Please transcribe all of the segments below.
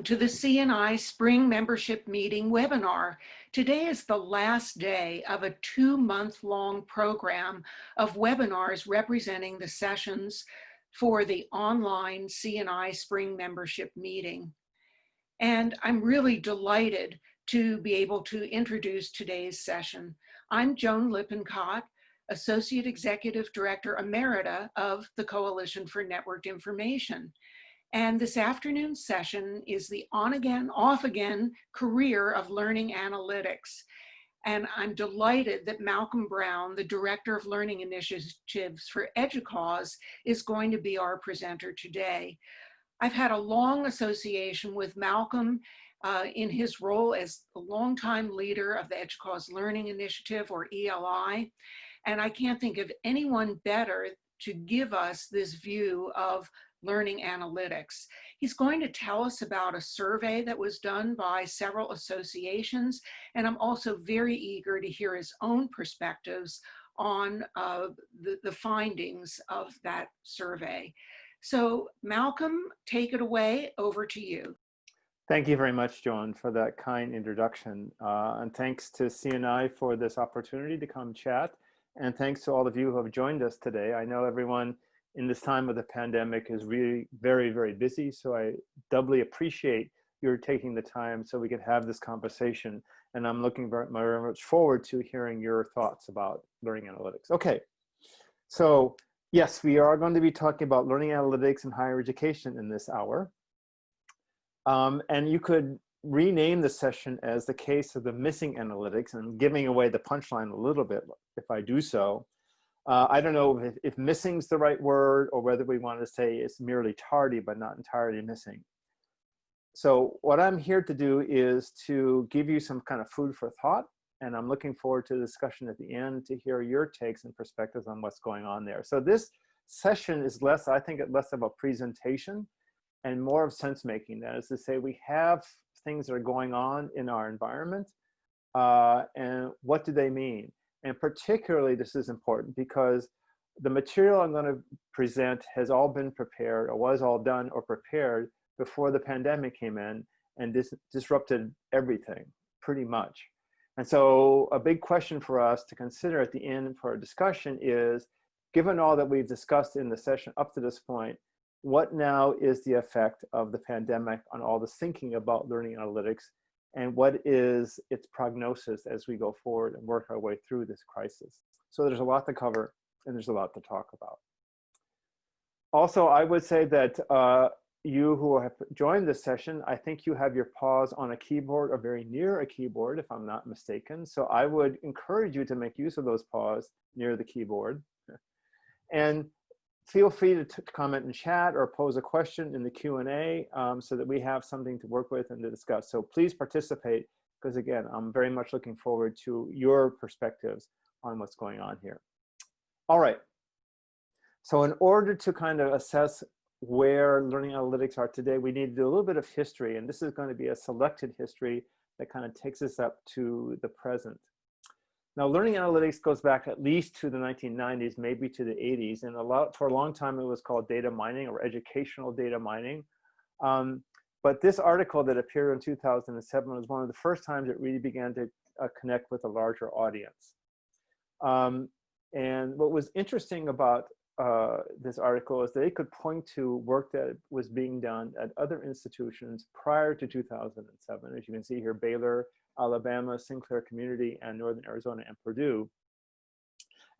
Welcome to the CNI Spring Membership Meeting webinar. Today is the last day of a two-month-long program of webinars representing the sessions for the online CNI Spring Membership Meeting. And I'm really delighted to be able to introduce today's session. I'm Joan Lippincott, Associate Executive Director Emerita of the Coalition for Networked Information. And this afternoon session is the on again, off again career of learning analytics. And I'm delighted that Malcolm Brown, the Director of Learning Initiatives for EDUCAUSE, is going to be our presenter today. I've had a long association with Malcolm uh, in his role as a longtime leader of the EDUCAUSE Learning Initiative, or ELI. And I can't think of anyone better to give us this view of learning analytics. He's going to tell us about a survey that was done by several associations, and I'm also very eager to hear his own perspectives on uh, the, the findings of that survey. So Malcolm, take it away, over to you. Thank you very much, Joan, for that kind introduction. Uh, and thanks to CNI for this opportunity to come chat. And thanks to all of you who have joined us today. I know everyone in this time of the pandemic is really very, very busy. So I doubly appreciate your taking the time so we can have this conversation. And I'm looking very, very much forward to hearing your thoughts about learning analytics. Okay, so yes, we are going to be talking about learning analytics in higher education in this hour. Um, and you could rename the session as the case of the missing analytics and giving away the punchline a little bit if I do so. Uh, I don't know if, if missing is the right word or whether we want to say it's merely tardy but not entirely missing. So what I'm here to do is to give you some kind of food for thought and I'm looking forward to the discussion at the end to hear your takes and perspectives on what's going on there. So this session is less, I think, less of a presentation and more of sense making. That is to say, we have things that are going on in our environment uh, and what do they mean? And particularly this is important because the material I'm going to present has all been prepared or was all done or prepared before the pandemic came in and dis disrupted everything pretty much. And so a big question for us to consider at the end for our discussion is, given all that we've discussed in the session up to this point, what now is the effect of the pandemic on all this thinking about learning analytics and what is its prognosis as we go forward and work our way through this crisis. So there's a lot to cover and there's a lot to talk about. Also, I would say that uh, you who have joined this session, I think you have your paws on a keyboard or very near a keyboard, if I'm not mistaken. So I would encourage you to make use of those paws near the keyboard. And feel free to, to comment in chat or pose a question in the Q&A um, so that we have something to work with and to discuss. So please participate because again, I'm very much looking forward to your perspectives on what's going on here. All right. So in order to kind of assess where learning analytics are today, we need to do a little bit of history. And this is going to be a selected history that kind of takes us up to the present. Now, learning analytics goes back at least to the 1990s, maybe to the 80s, and a lot for a long time it was called data mining or educational data mining. Um, but this article that appeared in 2007 was one of the first times it really began to uh, connect with a larger audience. Um, and what was interesting about uh, this article is that it could point to work that was being done at other institutions prior to 2007. As you can see here, Baylor, Alabama, Sinclair Community, and Northern Arizona and Purdue,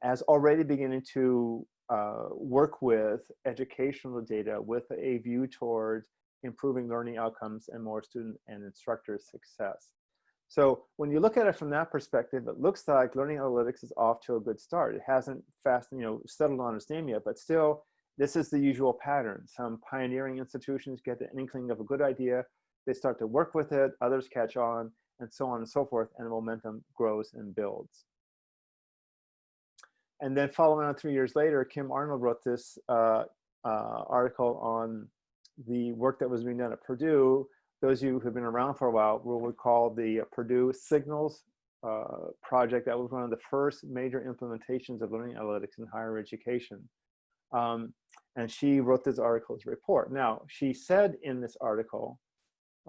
as already beginning to uh, work with educational data with a view towards improving learning outcomes and more student and instructor success. So when you look at it from that perspective, it looks like learning analytics is off to a good start. It hasn't fast, you know, settled on its name yet, but still, this is the usual pattern. Some pioneering institutions get the inkling of a good idea, they start to work with it, others catch on, and so on and so forth, and the momentum grows and builds. And then following on three years later, Kim Arnold wrote this uh, uh, article on the work that was being done at Purdue. Those of you who've been around for a while will recall the Purdue Signals uh, project. That was one of the first major implementations of learning analytics in higher education. Um, and she wrote this article as a report. Now, she said in this article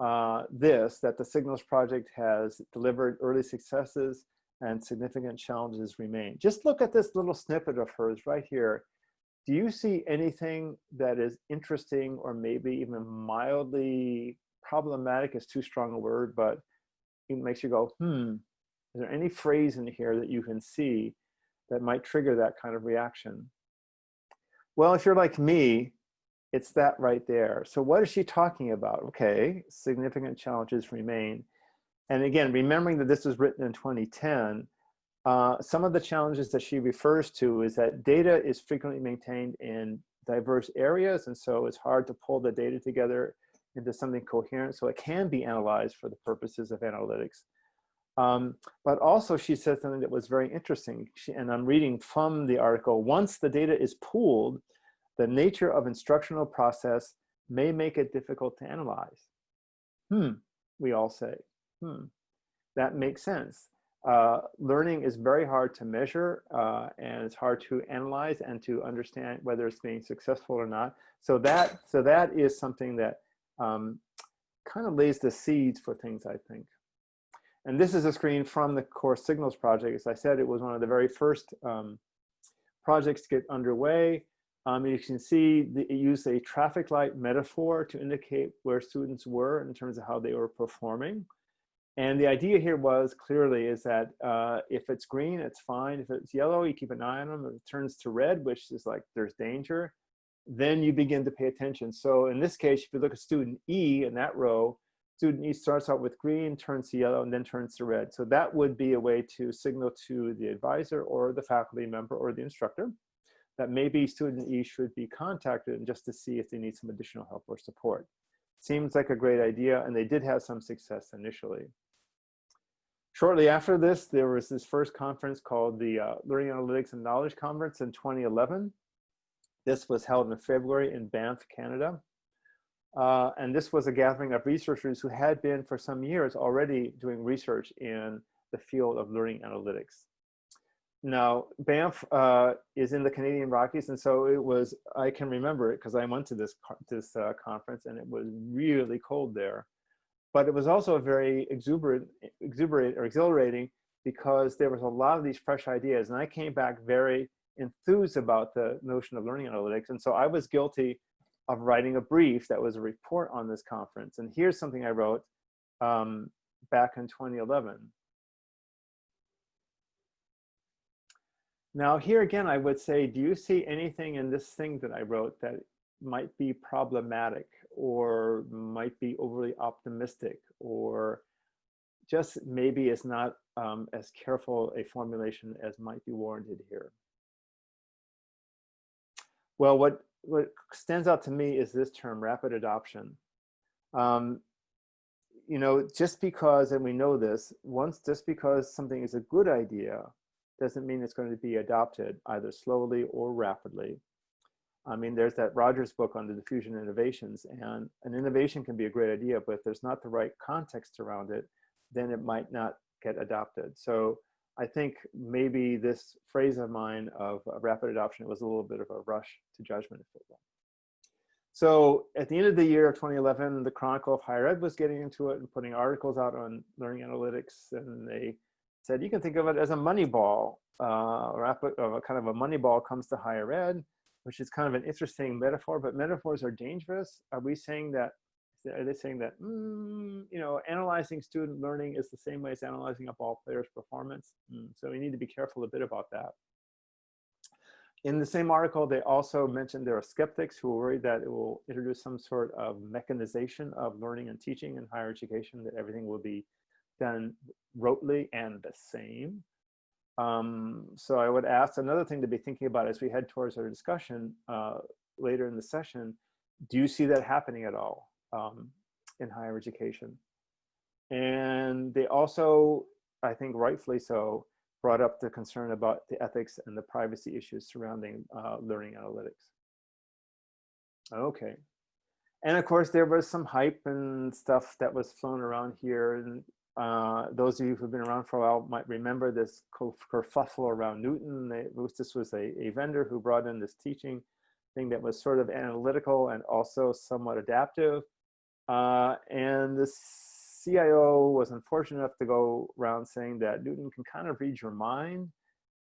uh, this, that the Signals Project has delivered early successes and significant challenges remain. Just look at this little snippet of hers right here. Do you see anything that is interesting or maybe even mildly problematic is too strong a word, but it makes you go, hmm, is there any phrase in here that you can see that might trigger that kind of reaction? Well, if you're like me, it's that right there. So what is she talking about? Okay, significant challenges remain. And again, remembering that this was written in 2010, uh, some of the challenges that she refers to is that data is frequently maintained in diverse areas. And so it's hard to pull the data together into something coherent. So it can be analyzed for the purposes of analytics. Um, but also she said something that was very interesting. She, and I'm reading from the article, once the data is pooled, the nature of instructional process may make it difficult to analyze. Hmm, we all say, hmm, that makes sense. Uh, learning is very hard to measure uh, and it's hard to analyze and to understand whether it's being successful or not. So that, so that is something that um, kind of lays the seeds for things, I think. And this is a screen from the Course Signals project. As I said, it was one of the very first um, projects to get underway. Um, you can see the, it used a traffic light metaphor to indicate where students were in terms of how they were performing. And the idea here was clearly is that uh, if it's green, it's fine. If it's yellow, you keep an eye on them. If it turns to red, which is like there's danger, then you begin to pay attention. So in this case, if you look at student E in that row, student E starts out with green, turns to yellow, and then turns to red. So that would be a way to signal to the advisor or the faculty member or the instructor that maybe student E should be contacted and just to see if they need some additional help or support. Seems like a great idea, and they did have some success initially. Shortly after this, there was this first conference called the uh, Learning Analytics and Knowledge Conference in 2011. This was held in February in Banff, Canada. Uh, and this was a gathering of researchers who had been for some years already doing research in the field of learning analytics. Now, Banff uh, is in the Canadian Rockies, and so it was, I can remember it because I went to this, this uh, conference and it was really cold there. But it was also very exuberant, exuberant or exhilarating because there was a lot of these fresh ideas. And I came back very enthused about the notion of learning analytics. And so I was guilty of writing a brief that was a report on this conference. And here's something I wrote um, back in 2011. Now here again, I would say, do you see anything in this thing that I wrote that might be problematic or might be overly optimistic or just maybe is not um, as careful a formulation as might be warranted here? Well, what, what stands out to me is this term, rapid adoption. Um, you know, just because, and we know this, once just because something is a good idea, doesn't mean it's going to be adopted either slowly or rapidly. I mean, there's that Rogers book on the diffusion innovations, and an innovation can be a great idea, but if there's not the right context around it, then it might not get adopted. So I think maybe this phrase of mine of rapid adoption—it was a little bit of a rush to judgment, if will. So at the end of the year of 2011, the Chronicle of Higher Ed was getting into it and putting articles out on learning analytics. And they said, you can think of it as a money ball, uh, rapid, uh, kind of a money ball comes to higher ed, which is kind of an interesting metaphor, but metaphors are dangerous. Are we saying that are they saying that, mm, you know, analyzing student learning is the same way as analyzing a ball player's performance? Mm, so we need to be careful a bit about that. In the same article, they also mentioned there are skeptics who are worried that it will introduce some sort of mechanization of learning and teaching in higher education, that everything will be done rotely and the same. Um, so I would ask another thing to be thinking about as we head towards our discussion uh, later in the session, do you see that happening at all? um, in higher education. And they also, I think rightfully so, brought up the concern about the ethics and the privacy issues surrounding uh, learning analytics. Okay. And of course, there was some hype and stuff that was flown around here. And uh, those of you who've been around for a while might remember this kerfuffle around Knewton. They, this was a, a vendor who brought in this teaching thing that was sort of analytical and also somewhat adaptive. Uh, and the CIO was unfortunate enough to go around saying that Knewton can kind of read your mind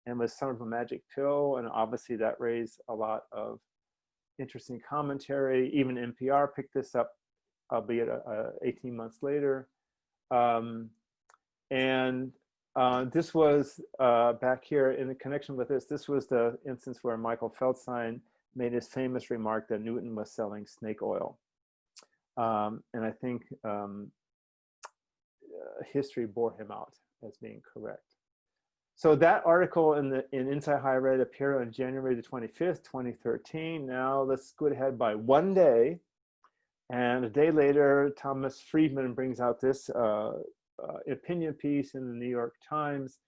and was sort of a magic pill. And obviously that raised a lot of interesting commentary. Even NPR picked this up, albeit uh, uh, 18 months later. Um, and uh, this was uh, back here in connection with this, this was the instance where Michael Feldstein made his famous remark that Knewton was selling snake oil. Um, and I think um, uh, history bore him out as being correct. So that article in the in Inside Higher Ed appeared on January the 25th, 2013. Now let's go ahead by one day. And a day later, Thomas Friedman brings out this uh, uh, opinion piece in the New York Times.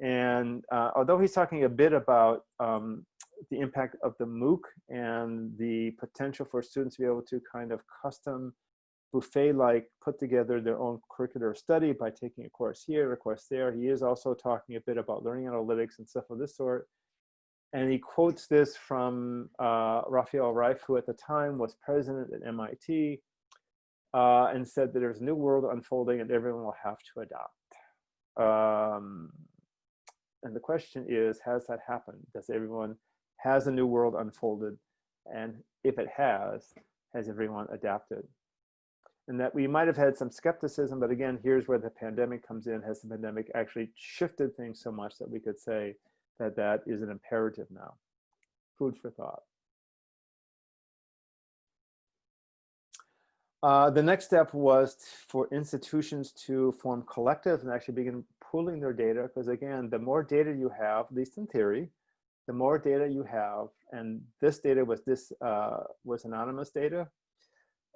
And uh, although he's talking a bit about um, the impact of the MOOC and the potential for students to be able to kind of custom buffet-like put together their own curricular study by taking a course here, a course there. He is also talking a bit about learning analytics and stuff of this sort. And he quotes this from uh, Rafael Reif, who at the time was president at MIT, uh, and said that there's a new world unfolding and everyone will have to adopt. Um, and the question is, has that happened? Does everyone, has a new world unfolded? And if it has, has everyone adapted? and that we might have had some skepticism, but again, here's where the pandemic comes in. Has the pandemic actually shifted things so much that we could say that that is an imperative now? Food for thought. Uh, the next step was for institutions to form collectives and actually begin pooling their data, because again, the more data you have, at least in theory, the more data you have, and this data was this uh, was anonymous data,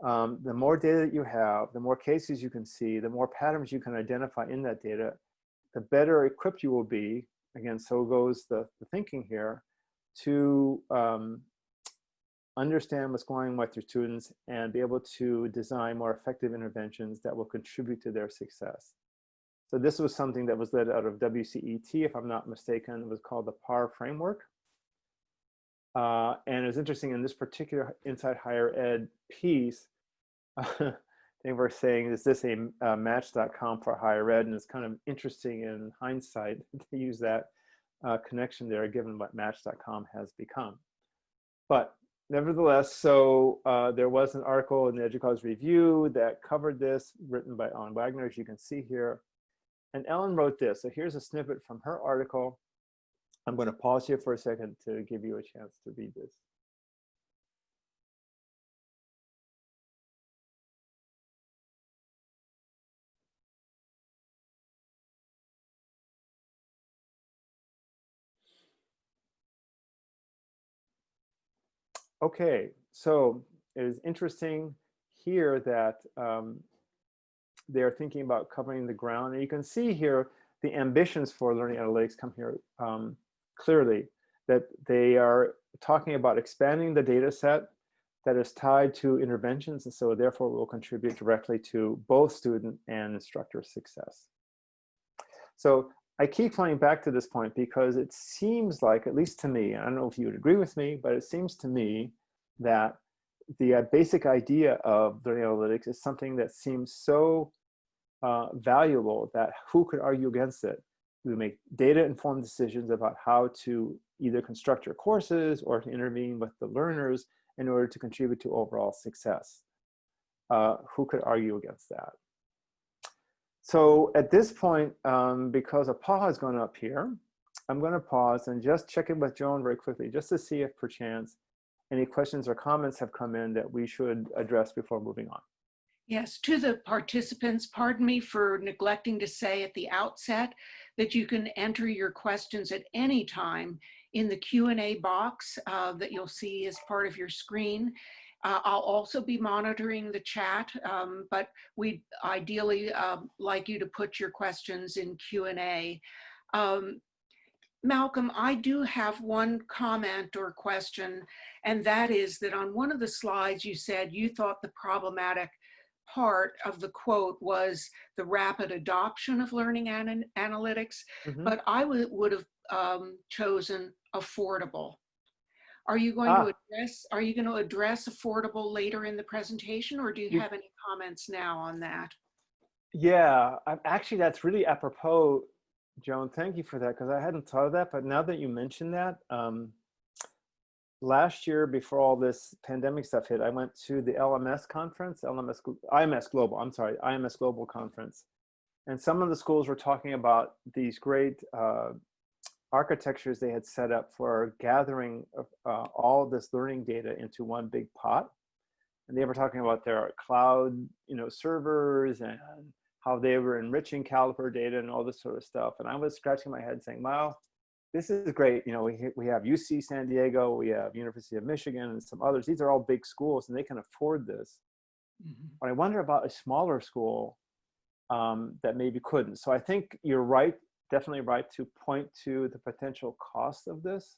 um, the more data that you have, the more cases you can see, the more patterns you can identify in that data, the better equipped you will be. Again, so goes the, the thinking here to um, understand what's going on with your students and be able to design more effective interventions that will contribute to their success. So this was something that was led out of WCET, if I'm not mistaken, it was called the PAR framework. Uh, and it's interesting in this particular Inside Higher Ed piece, they were saying, is this a uh, match.com for higher ed? And it's kind of interesting in hindsight to use that uh, connection there, given what match.com has become. But nevertheless, so uh, there was an article in the EDUCAUSE Review that covered this, written by Ellen Wagner, as you can see here. And Ellen wrote this. So here's a snippet from her article. I'm going to pause here for a second to give you a chance to read this. Okay, so it is interesting here that um, they're thinking about covering the ground. And you can see here the ambitions for learning analytics come here um, clearly, that they are talking about expanding the data set that is tied to interventions and so therefore will contribute directly to both student and instructor success. So I keep coming back to this point because it seems like, at least to me, I don't know if you would agree with me, but it seems to me that the uh, basic idea of learning analytics is something that seems so uh, valuable that who could argue against it? We make data-informed decisions about how to either construct your courses or to intervene with the learners in order to contribute to overall success. Uh, who could argue against that? So at this point, um, because a pause has gone up here, I'm going to pause and just check in with Joan very quickly, just to see if perchance any questions or comments have come in that we should address before moving on. Yes, to the participants, pardon me for neglecting to say at the outset that you can enter your questions at any time in the Q&A box uh, that you'll see as part of your screen. Uh, I'll also be monitoring the chat, um, but we'd ideally uh, like you to put your questions in Q&A. Um, Malcolm, I do have one comment or question, and that is that on one of the slides you said you thought the problematic part of the quote was the rapid adoption of learning an analytics, mm -hmm. but I would have um, chosen affordable. Are you going Ah. to address, are you going to address affordable later in the presentation or do you You- have any comments now on that? Yeah, i actually, that's really apropos, Joan. Thank you for that because I hadn't thought of that. But now that you mention that, um, last year before all this pandemic stuff hit, I went to the LMS conference, LMS, IMS Global. I'm sorry, IMS Global conference, and some of the schools were talking about these great uh, architectures they had set up for gathering uh, all this learning data into one big pot. And they were talking about their cloud, you know, servers and how they were enriching Caliper data and all this sort of stuff. And I was scratching my head saying, wow, this is great. You know, we, we have UC San Diego, we have University of Michigan and some others. These are all big schools and they can afford this. But I wonder about a smaller school um, that maybe couldn't. So I think you're right, definitely right to point to the potential cost of this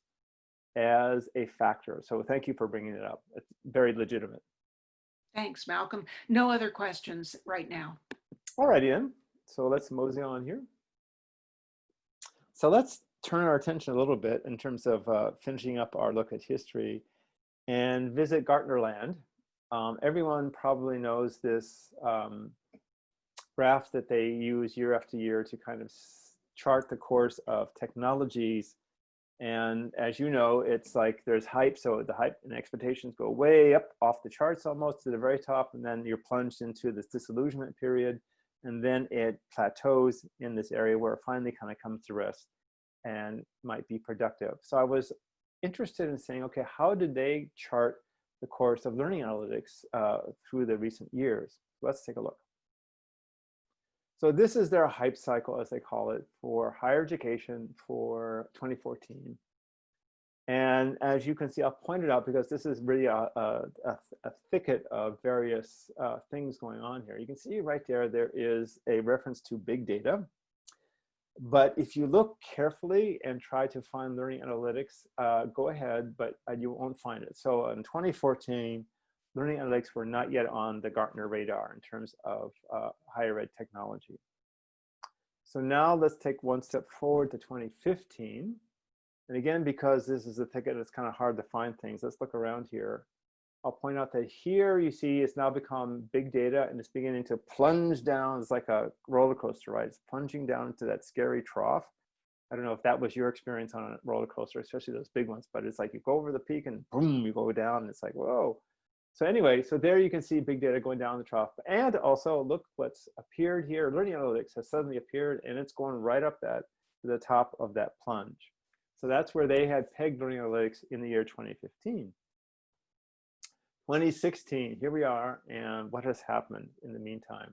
as a factor. So thank you for bringing it up. It's very legitimate. Thanks, Malcolm. No other questions right now. All right, Ian. So let's mosey on here. So let's turn our attention a little bit in terms of uh, finishing up our look at history and visit Gartnerland. Um, everyone probably knows this um, graph that they use year after year to kind of chart the course of technologies. And as you know, it's like there's hype, so the hype and expectations go way up off the charts almost to the very top, and then you're plunged into this disillusionment period, and then it plateaus in this area where it finally kind of comes to rest and might be productive. So I was interested in saying, okay, how did they chart the course of learning analytics uh, through the recent years? Let's take a look. So this is their hype cycle, as they call it, for higher education for 2014. And as you can see, I'll point it out because this is really a, a, a, thicket of various uh, things going on here. You can see right there, there is a reference to big data. But if you look carefully and try to find learning analytics, uh, go ahead, but uh, you won't find it. So in 2014, learning analytics were not yet on the Gartner radar in terms of uh, higher ed technology. So now let's take one step forward to 2015. And again, because this is a ticket, it's kind of hard to find things. Let's look around here. I'll point out that here you see it's now become big data and it's beginning to plunge down. It's like a roller coaster ride. It's plunging down into that scary trough. I don't know if that was your experience on a roller coaster, especially those big ones, but it's like you go over the peak and boom, you go down. And it's like, whoa. So anyway, so there you can see big data going down the trough. And also look what's appeared here. Learning analytics has suddenly appeared and it's going right up that to the top of that plunge. So that's where they had pegged learning analytics in the year 2015. 2016, here we are, and what has happened in the meantime?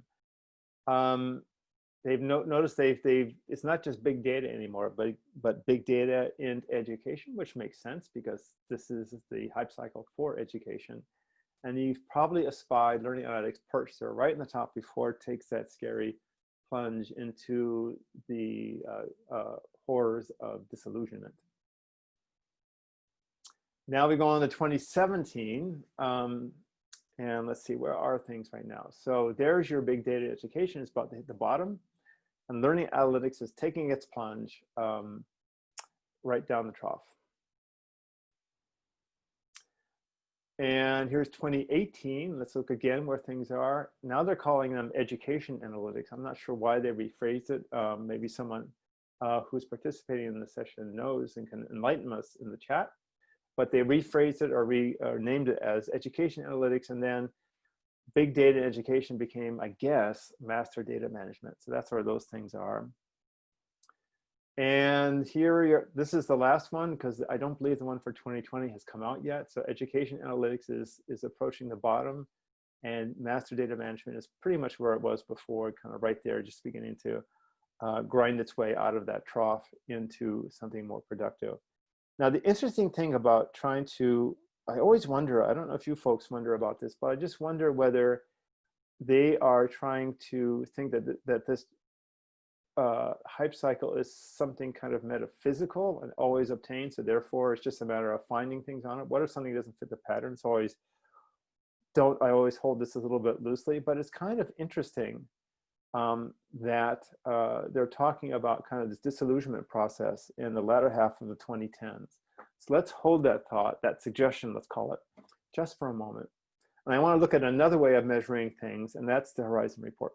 Um, they've no, noticed they've, they've, it's not just big data anymore, but, but big data in education, which makes sense because this is the hype cycle for education. And you've probably espied learning analytics perched there right in the top before it takes that scary plunge into the uh, uh, horrors of disillusionment. Now we go on to 2017, um, and let's see, where are things right now? So there's your big data education, it's about to hit the bottom, and learning analytics is taking its plunge um, right down the trough. And here's 2018. Let's look again where things are. Now they're calling them education analytics. I'm not sure why they rephrased it. Um, maybe someone uh, who's participating in the session knows and can enlighten us in the chat. But they rephrased it or, renamed it as education analytics. And then big data education became, I guess, master data management. So that's where those things are. And here, this is the last one because I don't believe the one for 2020 has come out yet. So education analytics is, is approaching the bottom and master data management is pretty much where it was before, kind of right there, just beginning to uh, grind its way out of that trough into something more productive. Now, the interesting thing about trying to, I always wonder, I don't know if you folks wonder about this, but I just wonder whether they are trying to think that, that this uh, hype cycle is something kind of metaphysical and always obtained. So therefore, it's just a matter of finding things on it. What if something doesn't fit the pattern? It's always don't. I always hold this a little bit loosely, but it's kind of interesting um, that uh, they're talking about kind of this disillusionment process in the latter half of the 2010s. So let's hold that thought, that suggestion, let's call it, just for a moment. And I want to look at another way of measuring things, and that's the Horizon Report.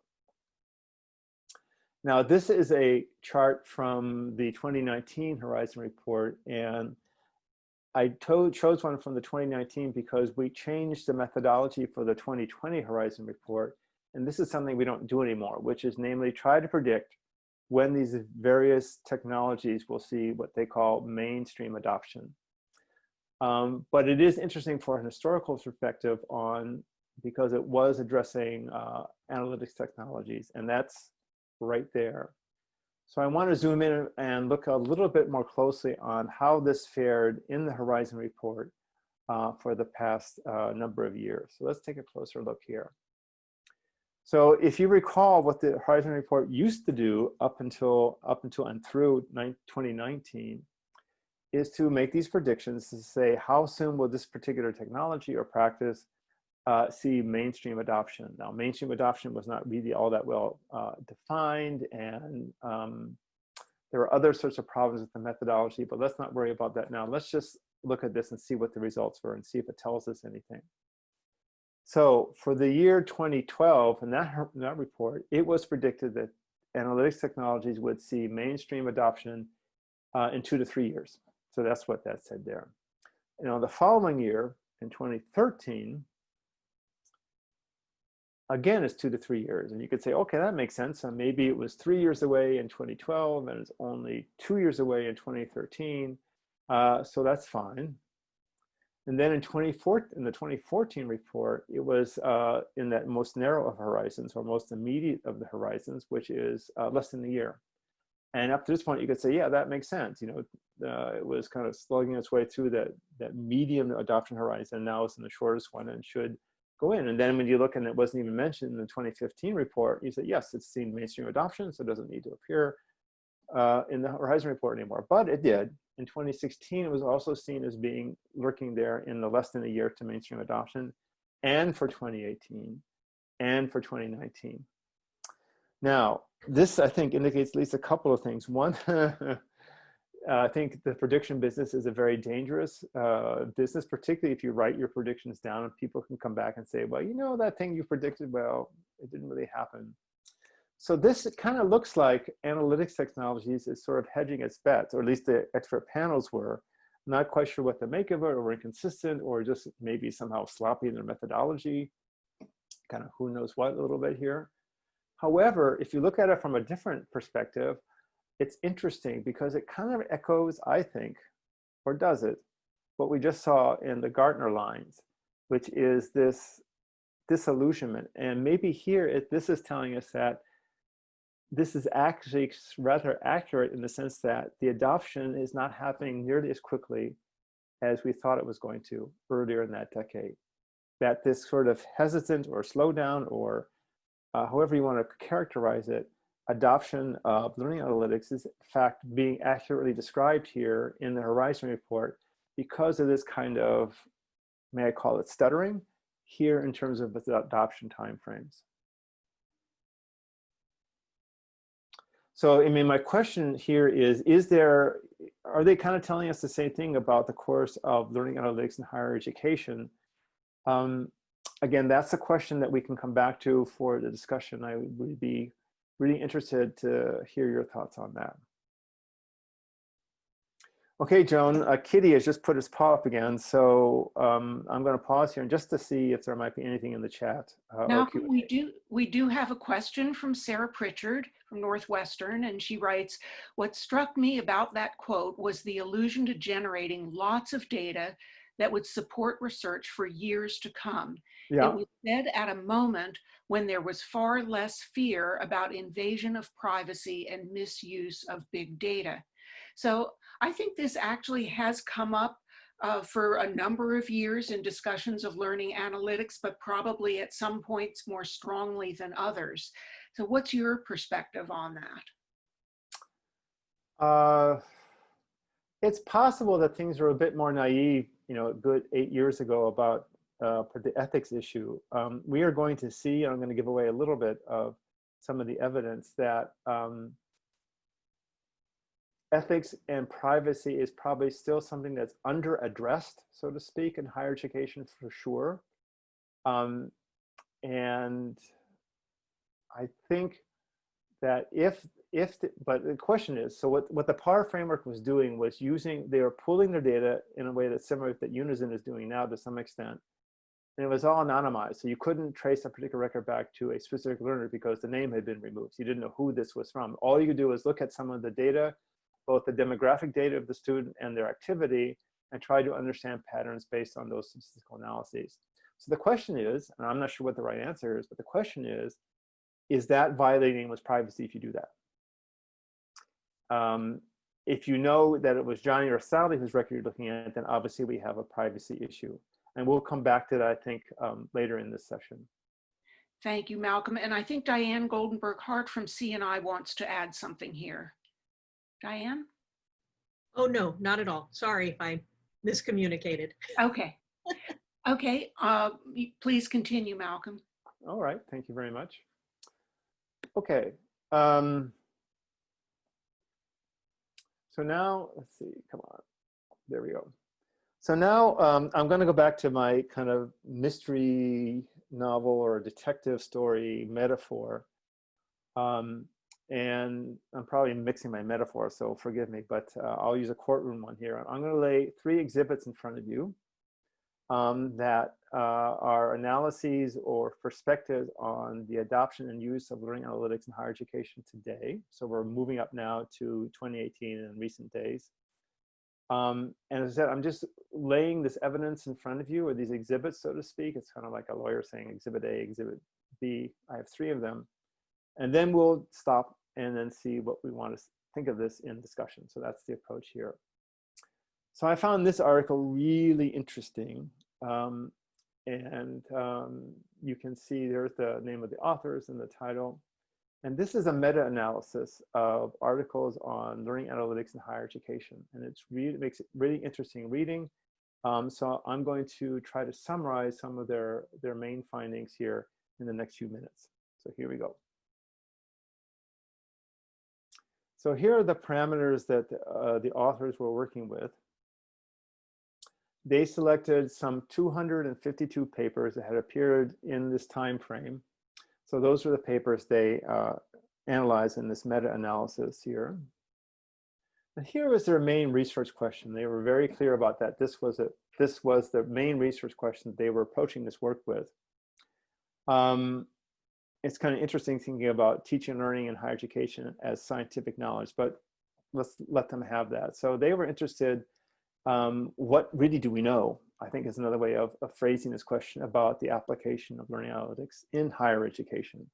Now, this is a chart from the 2019 Horizon Report, and I chose one from the 2019 because we changed the methodology for the 2020 Horizon Report, and this is something we don't do anymore, which is namely try to predict when these various technologies will see what they call mainstream adoption. Um, but it is interesting for an historical perspective on, because it was addressing uh, analytics technologies, and that's right there. So I want to zoom in and look a little bit more closely on how this fared in the Horizon report uh, for the past uh, number of years. So let's take a closer look here. So if you recall what the Horizon report used to do up until up until and through 2019 is to make these predictions to say how soon will this particular technology or practice uh, see mainstream adoption. Now, mainstream adoption was not really all that well uh, defined, and um, there were other sorts of problems with the methodology, but let's not worry about that now. Let's just look at this and see what the results were and see if it tells us anything. So for the year 2012, in that, in that report, it was predicted that analytics technologies would see mainstream adoption uh, in two to three years. So that's what that said there. On the following year, in 2013, again, it's two to three years. And you could say, okay, that makes sense. Maybe it was three years away in 2012 and it's only two years away in 2013. Uh, so that's fine. And then in, 2014, in the 2014 report, it was uh, in that most narrow of horizons or most immediate of the horizons, which is uh, less than a year. And up to this point, you could say, yeah, that makes sense. You know, uh, it was kind of slugging its way through that, that medium adoption horizon. Now it's in the shortest one and should go in. And then when you look and it wasn't even mentioned in the 2015 report, you say, yes, it's seen mainstream adoption, so it doesn't need to appear uh, in the Horizon report anymore. But it did. In 2016, it was also seen as being lurking there in the less than a year to mainstream adoption, and for 2018, and for 2019. Now, this, I think, indicates at least a couple of things. One, I think the prediction business is a very dangerous uh, business, particularly if you write your predictions down and people can come back and say, well, you know, that thing you predicted, well, it didn't really happen. So this kind of looks like analytics technologies is sort of hedging its bets, or at least the expert panels were. Not quite sure what to make of it, or inconsistent, or just maybe somehow sloppy in their methodology. Kind of who knows what a little bit here. However, if you look at it from a different perspective, it's interesting because it kind of echoes, I think, or does it, what we just saw in the Gartner lines, which is this disillusionment. And maybe here, it, this is telling us that this is actually rather accurate in the sense that the adoption is not happening nearly as quickly as we thought it was going to earlier in that decade. That this sort of hesitant or slowdown or uh, however you want to characterize it, adoption of learning analytics is in fact being accurately described here in the Horizon report because of this kind of, may I call it stuttering, here in terms of the adoption timeframes. So, I mean, my question here is, is there, are they kind of telling us the same thing about the course of learning analytics in higher education? Um, again, that's a question that we can come back to for the discussion. I would be really interested to hear your thoughts on that. Okay, Joan, uh, Kitty has just put his paw up again, so um, I'm going to pause here and just to see if there might be anything in the chat. Uh, now, we do we do have a question from Sarah Pritchard from Northwestern, and she writes, "What struck me about that quote was the allusion to generating lots of data that would support research for years to come. Yeah. It was said at a moment when there was far less fear about invasion of privacy and misuse of big data. So I think this actually has come up uh, for a number of years in discussions of learning analytics, but probably at some points more strongly than others. So what's your perspective on that? Uh, it's possible that things were a bit more naive, you know, a good eight years ago about uh, the ethics issue. Um, we are going to see, I'm going to give away a little bit of some of the evidence that um, ethics and privacy is probably still something that's under addressed, so to speak, in higher education for sure. Um, and I think that if, if, the, but the question is, so what, what the PAR framework was doing was using, they were pulling their data in a way that's similar to that Unizin is doing now to some extent. And it was all anonymized. So you couldn't trace a particular record back to a specific learner because the name had been removed. So you didn't know who this was from. All you could do was look at some of the data, both the demographic data of the student and their activity, and try to understand patterns based on those statistical analyses. So the question is, and I'm not sure what the right answer is, but the question is, is that violating with privacy if you do that? Um, if you know that it was Johnny or Sally whose record you're looking at, then obviously we have a privacy issue. And we'll come back to that, I think, um, later in this session. Thank you, Malcolm. And I think Diane Goldenberg Hart from CNI wants to add something here. Diane? Oh, no, not at all. Sorry if I miscommunicated. Okay. Okay, uh, please continue, Malcolm. All right, thank you very much. Okay. Um, so now, let's see, come on. There we go. So now um, I'm going to go back to my kind of mystery novel or detective story metaphor. Um, and I'm probably mixing my metaphors, so forgive me, but uh, I'll use a courtroom one here. I'm going to lay three exhibits in front of you um, that uh, are analyses or perspectives on the adoption and use of learning analytics in higher education today. So we're moving up now to 2018 and recent days. Um, and as I said, I'm just laying this evidence in front of you, or these exhibits, so to speak. It's kind of like a lawyer saying exhibit A, exhibit B. I have three of them. And then we'll stop and then see what we want to think of this in discussion. So that's the approach here. So I found this article really interesting. Um, and um, you can see there's the name of the authors and the title. And this is a meta-analysis of articles on learning analytics in higher education. And it's really, makes it really interesting reading. Um, so I'm going to try to summarize some of their, their main findings here in the next few minutes. So here we go. So here are the parameters that uh, the authors were working with they selected some 252 papers that had appeared in this time frame. So those are the papers they uh, analyzed in this meta-analysis here. And here was their main research question. They were very clear about that. This was a this was the main research question that they were approaching this work with. Um, it's kind of interesting thinking about teaching and learning in higher education as scientific knowledge, but let's let them have that. So they were interested um, what really do we know? I think is another way of, of phrasing this question about the application of learning analytics in higher education.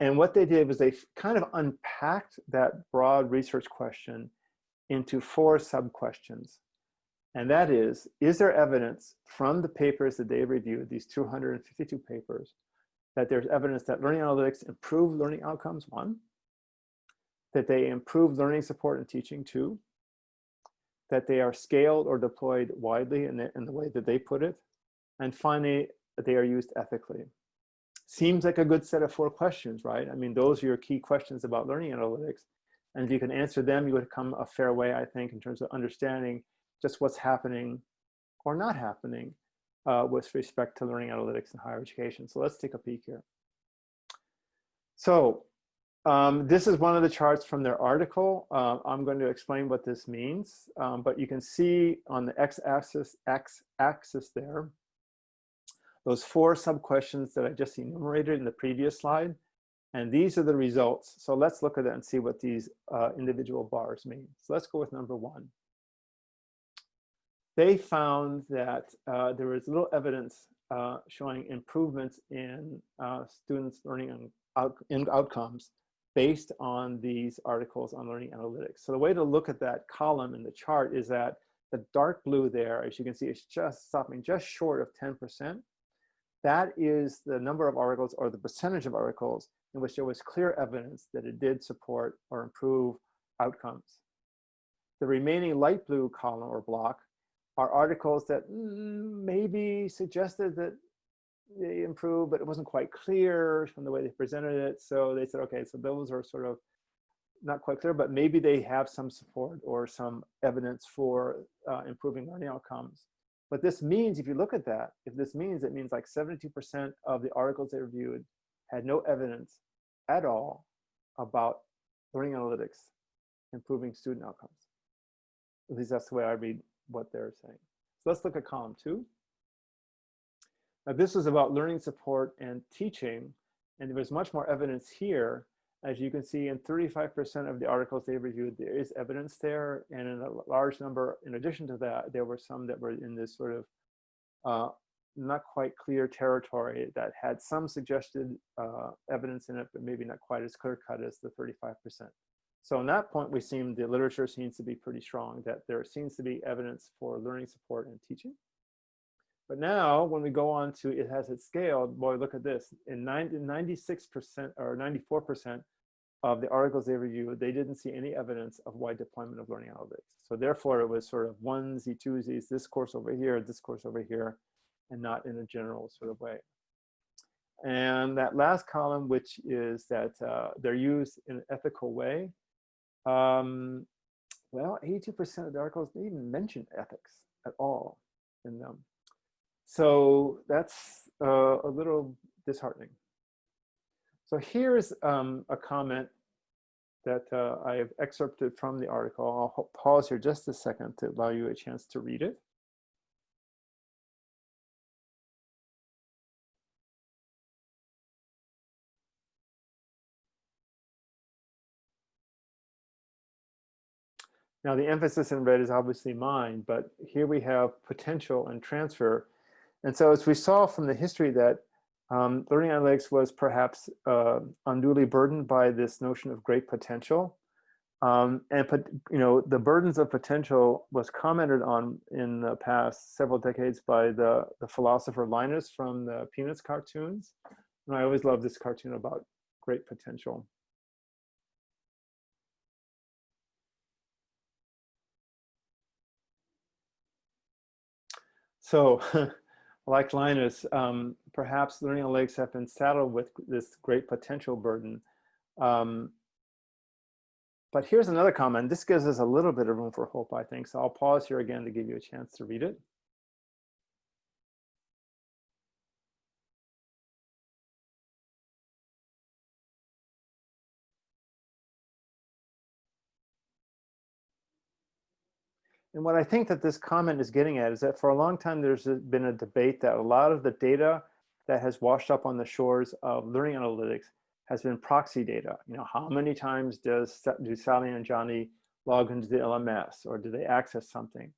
And what they did was they kind of unpacked that broad research question into four sub-questions. And that is, is there evidence from the papers that they reviewed, these 252 papers, that there's evidence that learning analytics improve learning outcomes, one, that they improve learning support and teaching, two, that they are scaled or deployed widely in the, in the way that they put it. And finally, they are used ethically. Seems like a good set of four questions, right? I mean, those are your key questions about learning analytics. And if you can answer them, you would come a fair way, I think, in terms of understanding just what's happening or not happening uh, with respect to learning analytics in higher education. So let's take a peek here. So um, this is one of the charts from their article. Uh, I'm going to explain what this means, um, but you can see on the x-axis x-axis there, those four sub-questions that I just enumerated in the previous slide. And these are the results. So let's look at that and see what these uh, individual bars mean. So let's go with number one. They found that uh, there was little evidence uh, showing improvements in uh, students' learning out in outcomes based on these articles on learning analytics. So the way to look at that column in the chart is that the dark blue there, as you can see, is just stopping just short of 10%. That is the number of articles or the percentage of articles in which there was clear evidence that it did support or improve outcomes. The remaining light blue column or block are articles that mm, maybe suggested that they improved, but it wasn't quite clear from the way they presented it. So they said, okay, so those are sort of not quite clear, but maybe they have some support or some evidence for uh, improving learning outcomes. But this means, if you look at that, if this means, it means like 72% of the articles they reviewed had no evidence at all about learning analytics improving student outcomes. At least that's the way I read what they're saying. So let's look at column two. Now this was about learning support and teaching, and there was much more evidence here. As you can see, in 35% of the articles they reviewed, there is evidence there, and in a large number, in addition to that, there were some that were in this sort of uh, not quite clear territory that had some suggested uh, evidence in it, but maybe not quite as clear cut as the 35%. So on that point, we seem, the literature seems to be pretty strong that there seems to be evidence for learning support and teaching. But now when we go on to it has it scaled, boy, look at this. In 96% or 94% of the articles they reviewed, they didn't see any evidence of wide deployment of learning analytics. So therefore it was sort of onesie, twosies, this course over here, this course over here, and not in a general sort of way. And that last column, which is that uh, they're used in an ethical way. Um, well, 82% of the articles didn't even mention ethics at all in them. So that's uh, a little disheartening. So here's um, a comment that uh, I've excerpted from the article. I'll pause here just a second to allow you a chance to read it. Now the emphasis in red is obviously mine, but here we have potential and transfer and so as we saw from the history that um, learning analytics was perhaps uh, unduly burdened by this notion of great potential. Um, and you know the burdens of potential was commented on in the past several decades by the, the philosopher Linus from the Peanuts cartoons. And I always love this cartoon about great potential. So like Linus, um, perhaps learning analytics have been saddled with this great potential burden. Um, but here's another comment. This gives us a little bit of room for hope, I think. So I'll pause here again to give you a chance to read it. And what I think that this comment is getting at is that for a long time, there's been a debate that a lot of the data that has washed up on the shores of learning analytics has been proxy data. You know, how many times does do Sally and Johnny log into the LMS or do they access something?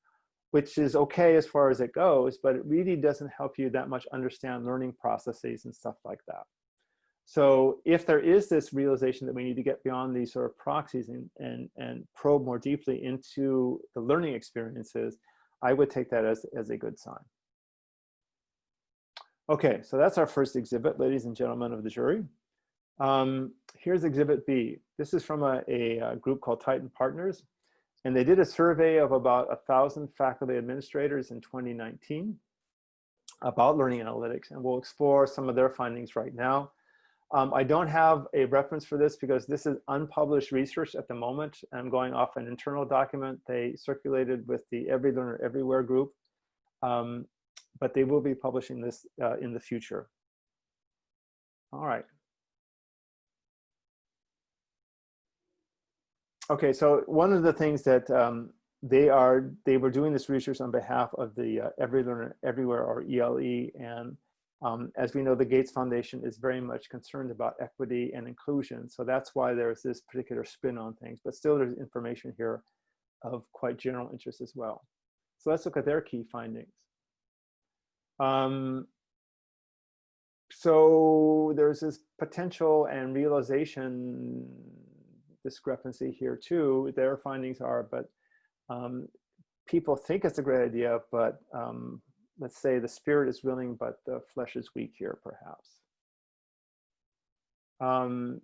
Which is okay as far as it goes, but it really doesn't help you that much understand learning processes and stuff like that. So if there is this realization that we need to get beyond these sort of proxies and, and, and probe more deeply into the learning experiences, I would take that as, as a good sign. Okay, so that's our first exhibit, ladies and gentlemen of the jury. Um, here's exhibit B. This is from a, a, a, group called Tyton Partners, and they did a survey of about a thousand faculty administrators in 2019 about learning analytics, and we'll explore some of their findings right now. Um, I don't have a reference for this because this is unpublished research at the moment. I'm going off an internal document they circulated with the Every Learner Everywhere group, um, but they will be publishing this uh, in the future. All right. Okay, so one of the things that um, they are, they were doing this research on behalf of the uh, Every Learner Everywhere or ELE and um, as we know, the Gates Foundation is very much concerned about equity and inclusion. So that's why there's this particular spin on things, but still there's information here of quite general interest as well. So let's look at their key findings. Um, so there's this potential and realization discrepancy here too. Their findings are, but um, people think it's a great idea, but um, let's say the spirit is willing, but the flesh is weak here, perhaps. Um,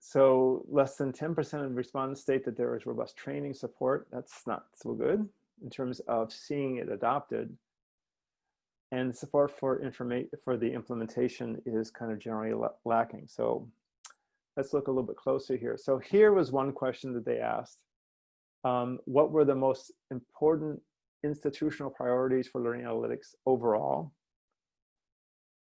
so less than 10% of respondents state that there is robust training support. That's not so good in terms of seeing it adopted. And support for information for the implementation is kind of generally lacking. So let's look a little bit closer here. So here was one question that they asked. Um, what were the most important institutional priorities for learning analytics overall?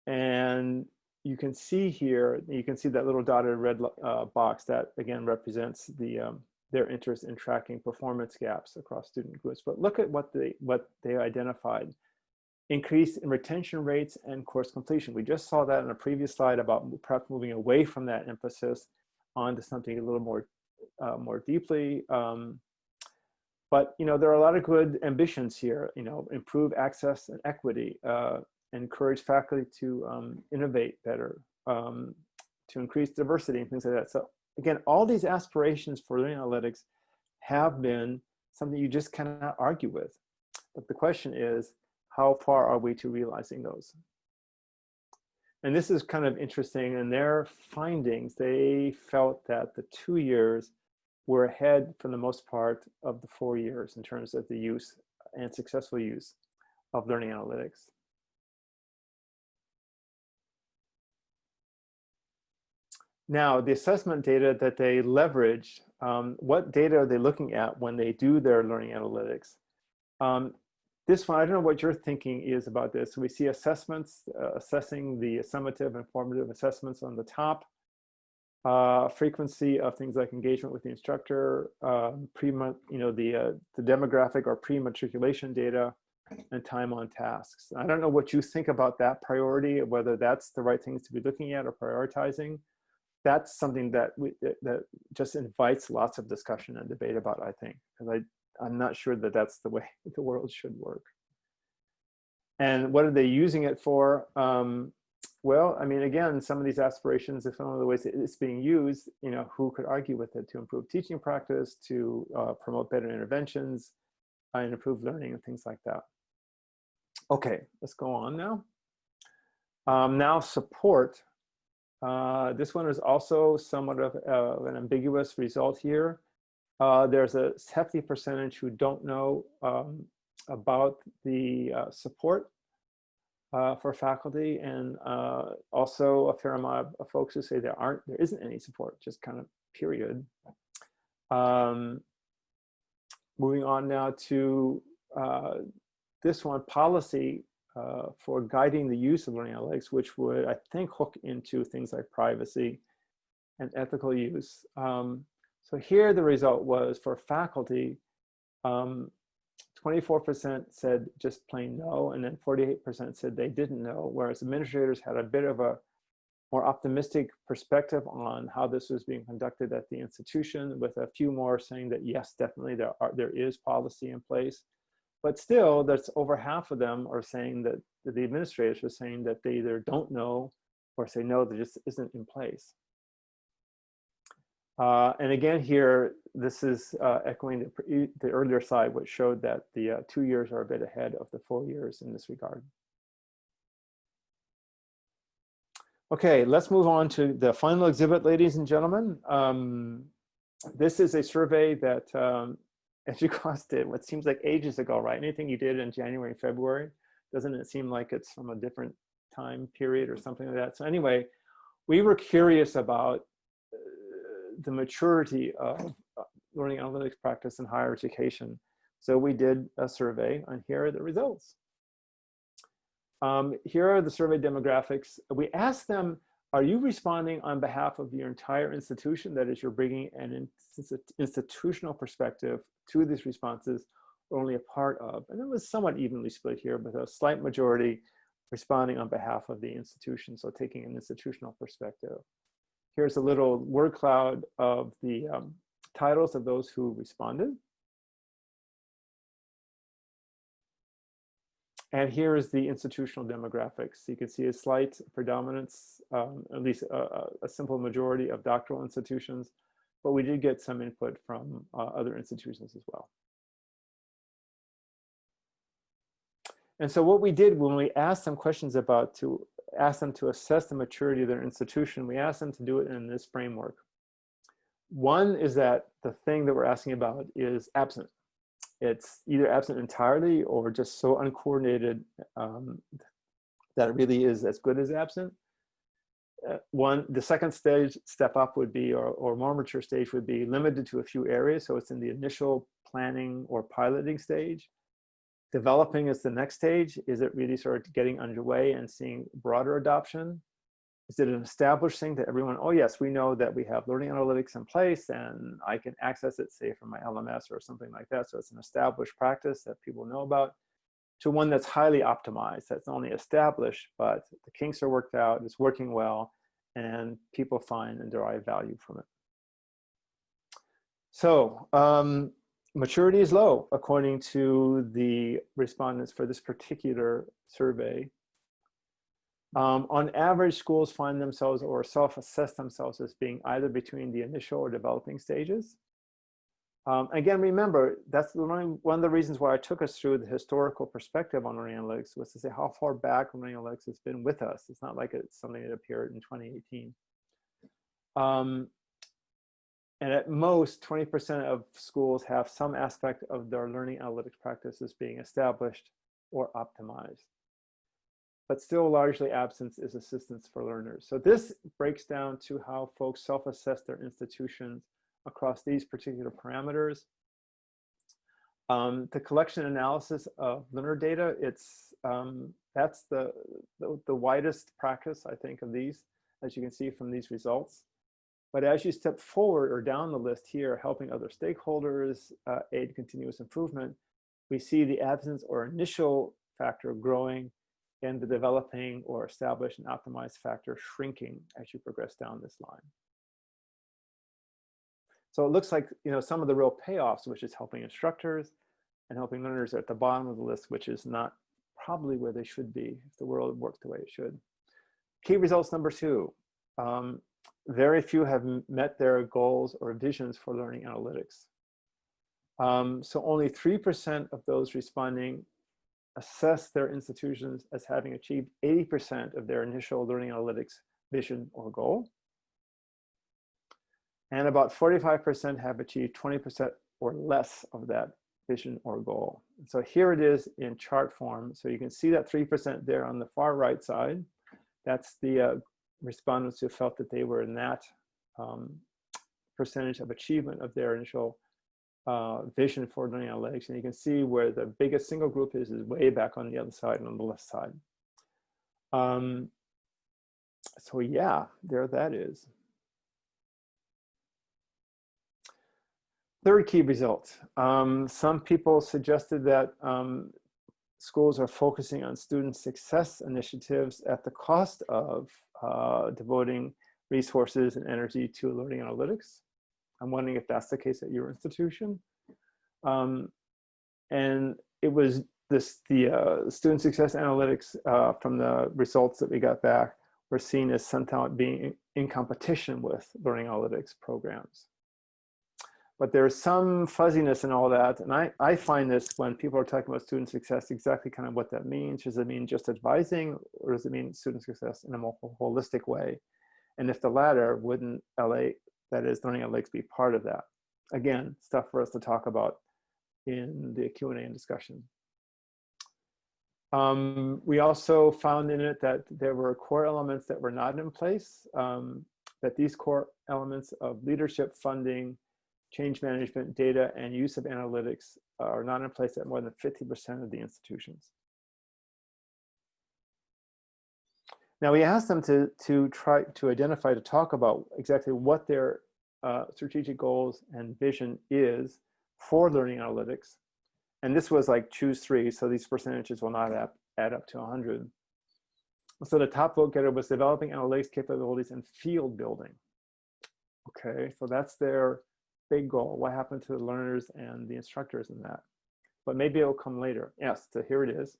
And you can see here, you can see that little dotted red uh, box that again represents the um, their interest in tracking performance gaps across student groups. But look at what they what they identified. Increase in retention rates and course completion. We just saw that in a previous slide about perhaps moving away from that emphasis onto something a little more uh, more deeply. Um, but you know there are a lot of good ambitions here. You know, improve access and equity, uh, encourage faculty to um, innovate better, um, to increase diversity and things like that. So again, all these aspirations for learning analytics have been something you just cannot argue with. But the question is, how far are we to realizing those? And this is kind of interesting. In their findings, they felt that the two years were ahead for the most part of the four years in terms of the use and successful use of learning analytics. Now, the assessment data that they leverage, um, what data are they looking at when they do their learning analytics? Um, this one, I don't know what your thinking is about this. We see assessments, uh, assessing the summative and formative assessments on the top, uh, frequency of things like engagement with the instructor, uh, pre you know, the, uh, the demographic or pre-matriculation data, and time on tasks. I don't know what you think about that priority, whether that's the right things to be looking at or prioritizing. That's something that we that just invites lots of discussion and debate about i think because i i'm not sure that that's the way the world should work. And what are they using it for? Um, well i mean again some of these aspirations if one of the ways it's being used you know who could argue with it? To improve teaching practice to uh, promote better interventions uh, and improve learning and things like that. Okay let's go on now. Um, now support. Uh, this one is also somewhat of an ambiguous result here. Uh, there's a hefty percentage who don't know um, about the uh, support uh, for faculty and also a fair amount of folks who say there aren't, there isn't any support, just kind of period. Um, moving on now to this one, policy uh, for guiding the use of learning analytics, which would, I think, hook into things like privacy and ethical use. Um, so here the result was for faculty, 24% um, said just plain no, and then 48% said they didn't know, whereas administrators had a bit of a more optimistic perspective on how this was being conducted at the institution, with a few more saying that yes, definitely there are there is policy in place. But still, that's over half of them are saying that, the administrators are saying that they either don't know or say no, there just isn't in place. Uh, and again here, this is uh, echoing the, the, earlier slide, which showed that the uh, two years are a bit ahead of the four years in this regard. Okay, let's move on to the final exhibit, ladies and gentlemen. Um, this is a survey that um, EDUCAUSE did what seems like ages ago, right? Anything you did in January, February, doesn't it seem like it's from a different time period or something like that? So anyway, we were curious about the maturity of uh, learning analytics practice in higher education. So we did a survey and here are the results. Um, here are the survey demographics. We asked them, are you responding on behalf of your entire institution? That is, you're bringing an institutional perspective to these responses, or only a part of. And it was somewhat evenly split here, with a slight majority responding on behalf of the institution, so taking an institutional perspective. Here's a little word cloud of the um, titles of those who responded. And here is the institutional demographics. You can see a slight predominance, um, at least a, a, simple majority of doctoral institutions, but we did get some input from uh, other institutions as well. And so what we did when we asked some questions about to ask them to assess the maturity of their institution, we ask them to do it in this framework. One is that the thing that we're asking about is absent it's either absent entirely or just so uncoordinated um, that it really is as good as absent. uh, one, the second stage step up would be, or, or more mature stage would be limited to a few areas. So it's in the initial planning or piloting stage. Developing is the next stage. Is it really sort of getting underway and seeing broader adoption? Is it an established thing that everyone, oh yes, we know that we have learning analytics in place and I can access it, say from my LMS or something like that. So it's an established practice that people know about to one that's highly optimized, that's only established, but the kinks are worked out, it's working well, and people find and derive value from it. So um, maturity is low, according to the respondents for this particular survey. Um, on average, schools find themselves or self-assess themselves as being either between the initial or developing stages. Um, again, remember, that's one of the reasons why I took us through the historical perspective on learning analytics was to say how far back learning analytics has been with us. It's not like it's something that appeared in 2018. Um, and at most, 20% of schools have some aspect of their learning analytics practices being established or optimized. But still largely absence is assistance for learners. So this breaks down to how folks self-assess their institutions across these particular parameters. Um, the collection analysis of learner data, it's um, that's the, the, the widest practice, I think, of these, as you can see from these results. But as you step forward or down the list here, helping other stakeholders uh, aid continuous improvement, we see the absence or initial factor growing and the developing or established and optimized factor shrinking as you progress down this line. So it looks like you know some of the real payoffs, which is helping instructors and helping learners at the bottom of the list, which is not probably where they should be if the world worked the way it should. Key results number two, um, very few have met their goals or visions for learning analytics. Um, so only 3% of those responding assess their institutions as having achieved 80% of their initial learning analytics vision or goal and about 45% have achieved 20% or less of that vision or goal. So here it is in chart form. So you can see that 3% there on the far right side. That's the uh, respondents who felt that they were in that um, percentage of achievement of their initial uh, vision for learning analytics. And you can see where the biggest single group is, is way back on the other side and on the left side. Um, so yeah, there that is. Third key result. Um, some people suggested that um, schools are focusing on student success initiatives at the cost of uh, devoting resources and energy to learning analytics. I'm wondering if that's the case at your institution. Um, and it was this the uh, student success analytics uh, from the results that we got back were seen as somehow being in competition with learning analytics programs but there's some fuzziness in all that. And I, I find this when people are talking about student success, exactly kind of what that means. Does it mean just advising or does it mean student success in a more holistic way? And if the latter, wouldn't LA, that is learning analytics, be part of that? Again, stuff for us to talk about in the Q&A and discussion. Um, we also found in it that there were core elements that were not in place, um, that these core elements of leadership funding, change management, data, and use of analytics are not in place at more than 50% of the institutions. Now we asked them to, to try to identify, to talk about exactly what their uh, strategic goals and vision is for learning analytics. And this was like choose three, so these percentages will not add, add up to 100. So the top vote getter was developing analytics capabilities and field building. Okay, so that's their big goal. What happened to the learners and the instructors in that? But maybe it will come later. Yes, so here it is.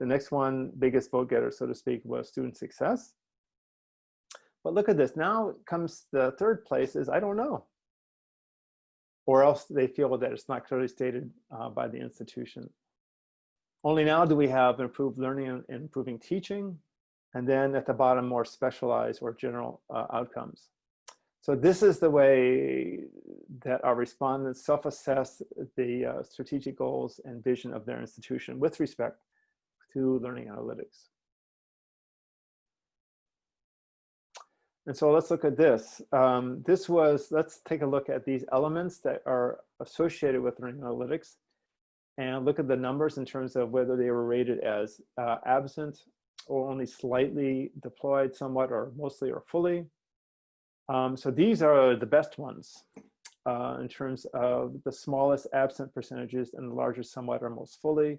The next one, biggest vote getter, so to speak, was student success. But look at this. Now comes the third place is I don't know. Or else they feel that it's not clearly stated uh, by the institution. Only now do we have improved learning and improving teaching. And then at the bottom, more specialized or general uh, outcomes. So this is the way that our respondents self-assess the uh, strategic goals and vision of their institution with respect to learning analytics. And so let's look at this. Um, this was, let's take a look at these elements that are associated with learning analytics and look at the numbers in terms of whether they were rated as uh, absent or only slightly deployed somewhat or mostly or fully. Um, so these are the best ones uh, in terms of the smallest absent percentages and the largest somewhat or most fully.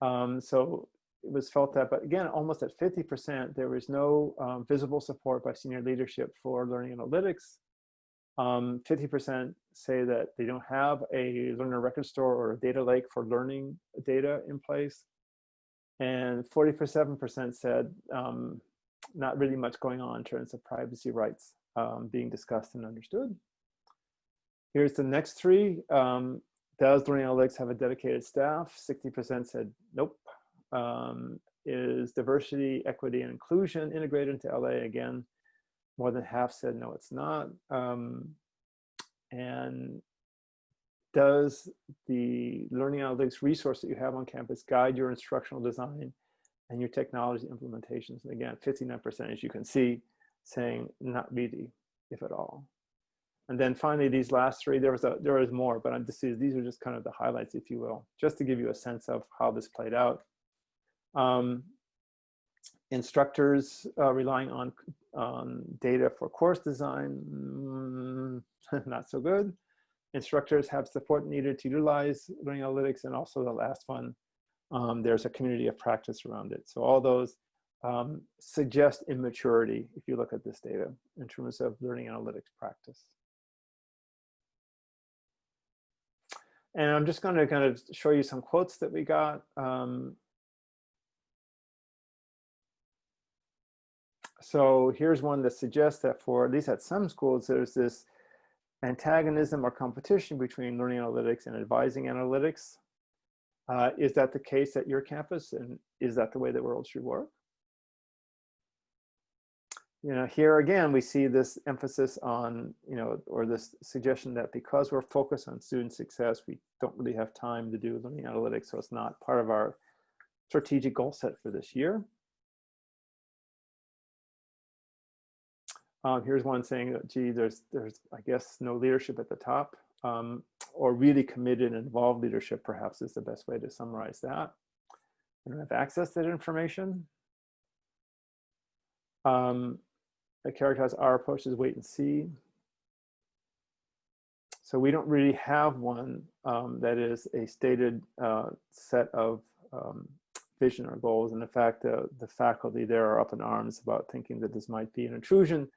Um, so it was felt that, but again, almost at 50%, there was no um, visible support by senior leadership for learning analytics. 50% um, say that they don't have a learner record store or a data lake for learning data in place. And 47% said um, not really much going on in terms of privacy rights um, being discussed and understood. Here's the next three. Um, does Learning Analytics have a dedicated staff? 60% said nope. Um, is diversity, equity, and inclusion integrated into LA? Again, more than half said no, it's not. Um, and does the learning analytics resource that you have on campus guide your instructional design and your technology implementations? And again, 59%, as you can see, saying not really, if at all. And then finally, these last three, there was a, there was more, but I'm just, these are just kind of the highlights, if you will, just to give you a sense of how this played out. Um, instructors uh, relying on, on data for course design, mm, not so good. Instructors have support needed to utilize learning analytics. And also the last one, um, there's a community of practice around it. So all those um, suggest immaturity if you look at this data in terms of learning analytics practice. And I'm just going to kind of show you some quotes that we got. Um, so here's one that suggests that for at least at some schools, there's this antagonism or competition between learning analytics and advising analytics. Uh, is that the case at your campus? And is that the way the world should work? You know, here again, we see this emphasis on, you know, or this suggestion that because we're focused on student success, we don't really have time to do learning analytics. So it's not part of our strategic goal set for this year. Um, here's one saying that, gee, there's, there's, I guess, no leadership at the top um, or really committed and involved leadership perhaps is the best way to summarize that. I don't have access to that information. Um, I characterize our approach as wait and see. So we don't really have one um, that is a stated uh, set of um, vision or goals. And in fact, uh, the faculty there are up in arms about thinking that this might be an intrusion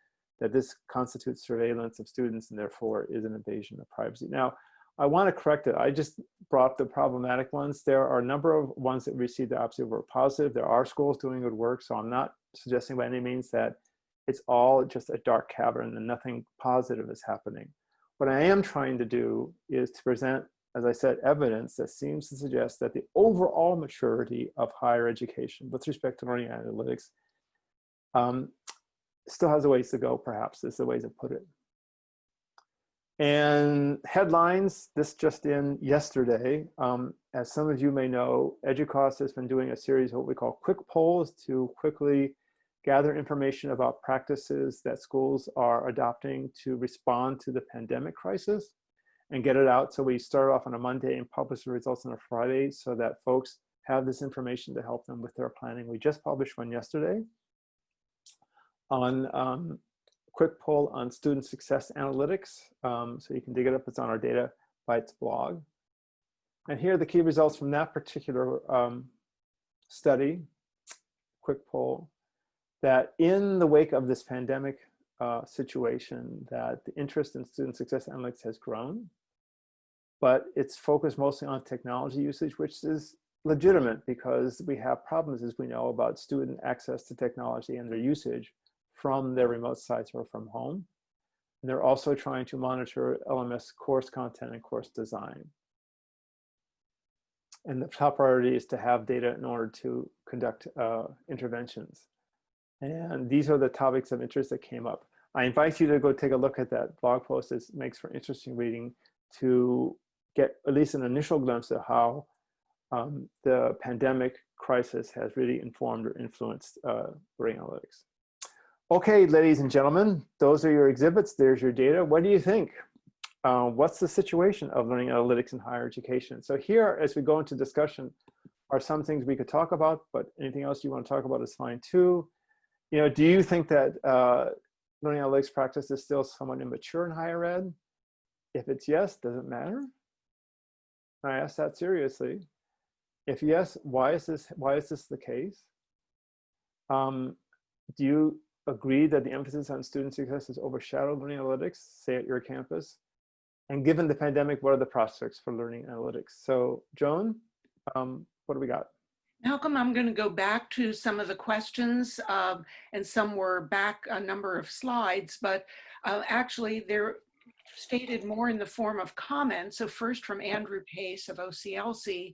that this constitutes surveillance of students and therefore is an invasion of privacy. Now, I want to correct it. I just brought the problematic ones. There are a number of ones that received the opposite were positive. There are schools doing good work, so I'm not suggesting by any means that it's all just a dark cavern and nothing positive is happening. What I am trying to do is to present, as I said, evidence that seems to suggest that the overall maturity of higher education with respect to learning analytics um, still has a ways to go, perhaps, is the way to put it. And headlines, this just in yesterday. Um, as some of you may know, EDUCAUSE has been doing a series of what we call quick polls to quickly gather information about practices that schools are adopting to respond to the pandemic crisis and get it out. So we start off on a Monday and publish the results on a Friday so that folks have this information to help them with their planning. We just published one yesterday on um, quick poll on student success analytics. Um, so you can dig it up, it's on our Data Bytes blog. And here are the key results from that particular um, study, quick poll, that in the wake of this pandemic uh, situation, that the interest in student success analytics has grown, but it's focused mostly on technology usage, which is legitimate because we have problems, as we know, about student access to technology and their usage from their remote sites or from home. And they're also trying to monitor LMS course content and course design. And the top priority is to have data in order to conduct uh, interventions. And these are the topics of interest that came up. I invite you to go take a look at that blog post. It makes for interesting reading to get at least an initial glimpse of how um, the pandemic crisis has really informed or influenced uh, analytics. Okay, ladies and gentlemen, those are your exhibits. There's your data. What do you think? Uh, what's the situation of learning analytics in higher education? So here, as we go into discussion, are some things we could talk about, but anything else you want to talk about is fine too. You know, do you think that uh, learning analytics practice is still somewhat immature in higher ed? If it's yes, does it matter? I ask that seriously. If yes, why is this, why is this the case? Um, do you agree that the emphasis on student success has overshadowed learning analytics, say at your campus? And given the pandemic, what are the prospects for learning analytics? So Joan, um, what do we got? Malcolm, I'm going to go back to some of the questions, um, and some were back a number of slides, but uh, actually they're stated more in the form of comments. So first from Andrew Pace of OCLC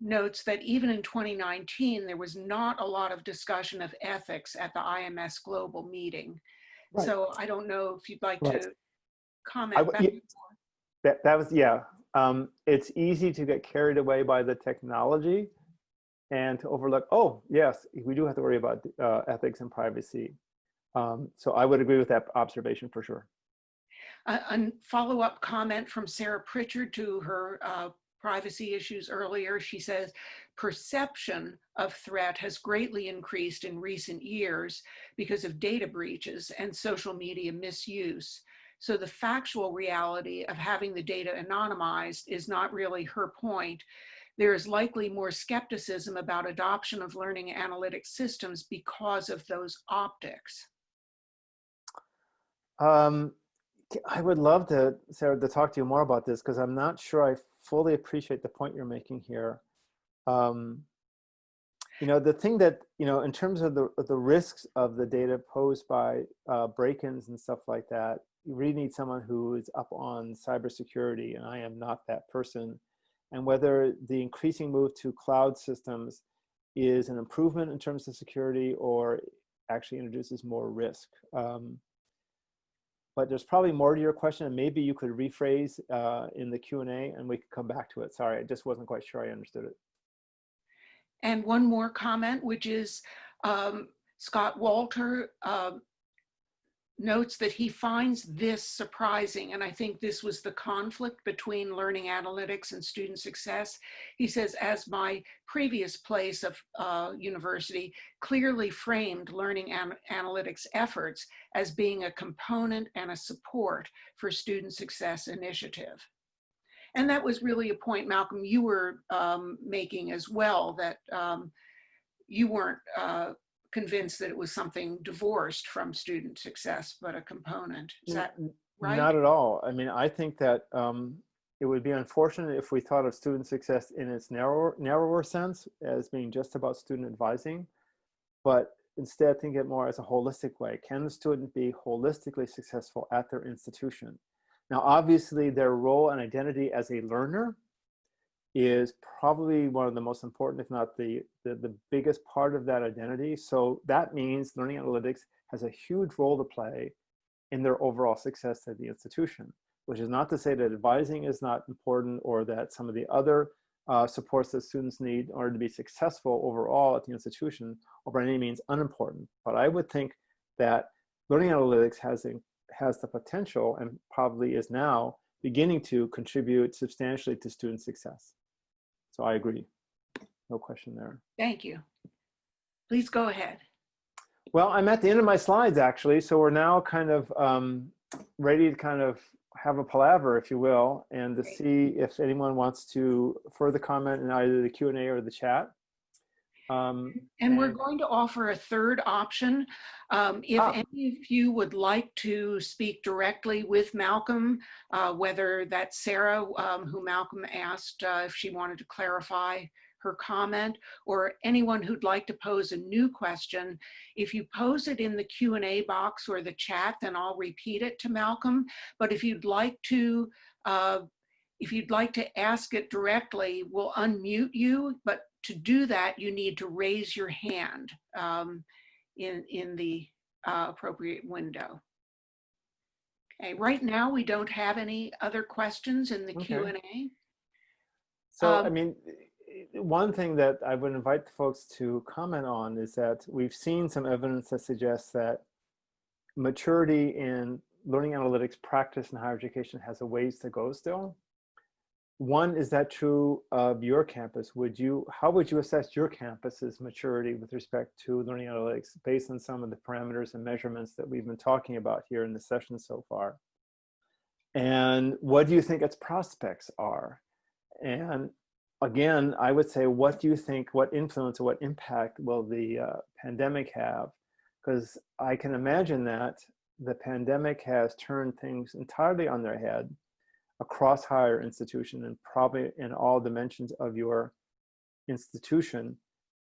notes that even in 2019, there was not a lot of discussion of ethics at the IMS Global meeting. Right. So I don't know if you'd like Right. to comment. back yeah. That, that was, yeah. Um, it's easy to get carried away by the technology and to overlook, oh, yes, we do have to worry about uh, ethics and privacy. Um, so I would agree with that observation for sure. A, a follow-up comment from Sarah Pritchard to her uh, privacy issues earlier. She says, perception of threat has greatly increased in recent years because of data breaches and social media misuse. So the factual reality of having the data anonymized is not really her point. There is likely more skepticism about adoption of learning analytic systems because of those optics. Um, I would love to, Sarah, to talk to you more about this because I'm not sure I fully appreciate the point you're making here. Um, you know, the thing that, you know, in terms of the, the risks of the data posed by uh, break-ins and stuff like that, you really need someone who is up on cybersecurity, and I am not that person. And whether the increasing move to cloud systems is an improvement in terms of security or actually introduces more risk. Um, but there's probably more to your question and maybe you could rephrase uh, in the Q&A and we could come back to it. Sorry, I just wasn't quite sure I understood it. And one more comment, which is um, Scott Walter uh, notes that he finds this surprising. And I think this was the conflict between learning analytics and student success. He says, as my previous place of uh, university clearly framed learning an analytics efforts as being a component and a support for student success initiative. And that was really a point, Malcolm, you were um, making as well, that um, you weren't uh, convinced that it was something divorced from student success, but a component. Is that right? Not at all. I mean, I think that um, it would be unfortunate if we thought of student success in its narrower, narrower sense as being just about student advising, but instead think it more as a holistic way. Can the student be holistically successful at their institution? Now, obviously, their role and identity as a learner is probably one of the most important, if not the, the, the biggest part of that identity. So that means learning analytics has a huge role to play in their overall success at the institution, which is not to say that advising is not important or that some of the other uh, supports that students need in order to be successful overall at the institution are by any means unimportant. But I would think that learning analytics has, has the potential and probably is now beginning to contribute substantially to student success. So I agree. No question there. Thank you. Please go ahead. Well, I'm at the end of my slides actually, so we're now kind of um, ready to kind of have a palaver, if you will, and to Great. see if anyone wants to further comment in either the Q&A or the chat. Um, And we're going to offer a third option. Um, If Ah. any of you would like to speak directly with Malcolm, uh, whether that's Sarah, um, who Malcolm asked uh, if she wanted to clarify her comment, or anyone who'd like to pose a new question, if you pose it in the Q&A box or the chat, then I'll repeat it to Malcolm. But if you'd like to uh, if you'd like to ask it directly, we'll unmute you, but to do that, you need to raise your hand um, in, in the uh, appropriate window. Okay, right now we don't have any other questions in the Okay. Q&A. So, I Um, mean, one thing that I would invite folks to comment on is that we've seen some evidence that suggests that maturity in learning analytics practice in higher education has a ways to go still. One, is that true of your campus? Would you, how would you assess your campus's maturity with respect to learning analytics based on some of the parameters and measurements that we've been talking about here in the session so far? And what do you think its prospects are? And again, I would say, what do you think, what influence or what impact will the uh, pandemic have? Because I can imagine that the pandemic has turned things entirely on their head across higher institution and probably in all dimensions of your institution,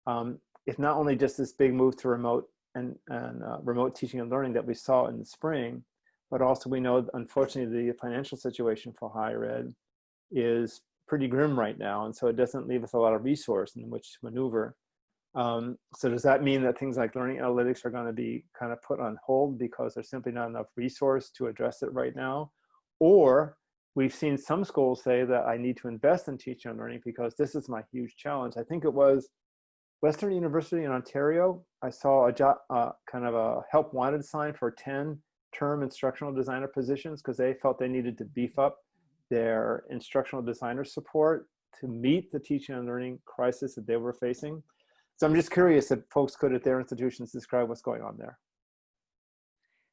um, if not only just this big move to remote and, and uh, remote teaching and learning that we saw in the spring, but also we know, unfortunately, the financial situation for higher ed is pretty grim right now. And so it doesn't leave us a lot of resource in which to maneuver. Um, so does that mean that things like learning analytics are going to be kind of put on hold because there's simply not enough resource to address it right now? Or we've seen some schools say that I need to invest in teaching and learning because this is my huge challenge. I think it was Western University in Ontario. I saw a job, uh, kind of a help wanted sign for 10 term instructional designer positions because they felt they needed to beef up their instructional designer support to meet the teaching and learning crisis that they were facing. So I'm just curious if folks could at their institutions describe what's going on there.